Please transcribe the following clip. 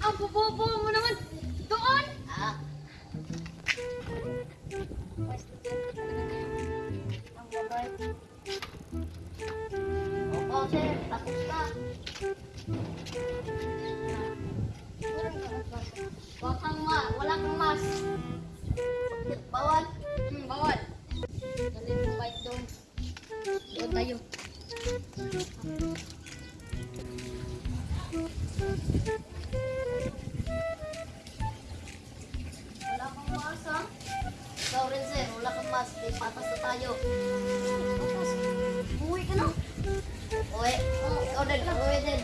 Ang bobobo mo naman. Doon. Ah. Wala kang mas, ha? Ikaw sir. Wala kang mas. Di patas na tayo. Là tôi nên?